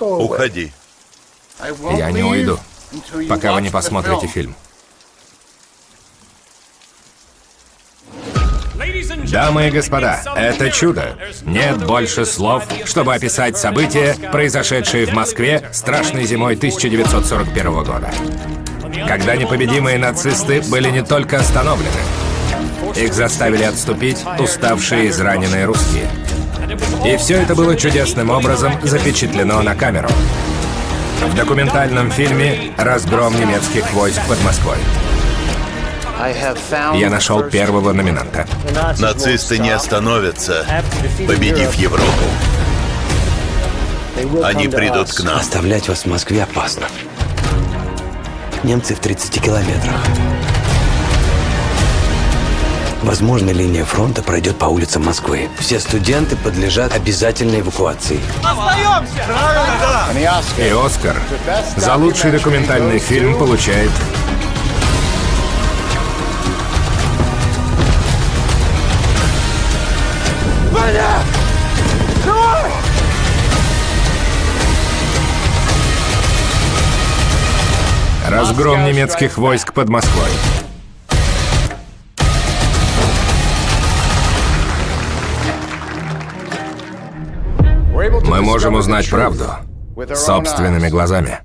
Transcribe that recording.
Уходи. Я не уйду, пока вы не посмотрите фильм. Дамы и господа, это чудо. Нет больше слов, чтобы описать события, произошедшие в Москве страшной зимой 1941 года. Когда непобедимые нацисты были не только остановлены, их заставили отступить уставшие и израненные русские. И все это было чудесным образом запечатлено на камеру. В документальном фильме «Разгром немецких войск под Москвой». Я нашел первого номинанта. Нацисты не остановятся, победив Европу. Они придут к нам. Оставлять вас в Москве опасно. Немцы в 30 километрах. Возможно, линия фронта пройдет по улицам Москвы. Все студенты подлежат обязательной эвакуации. И Оскар за лучший документальный фильм получает Разгром немецких войск под Москвой. Мы можем узнать правду собственными глазами.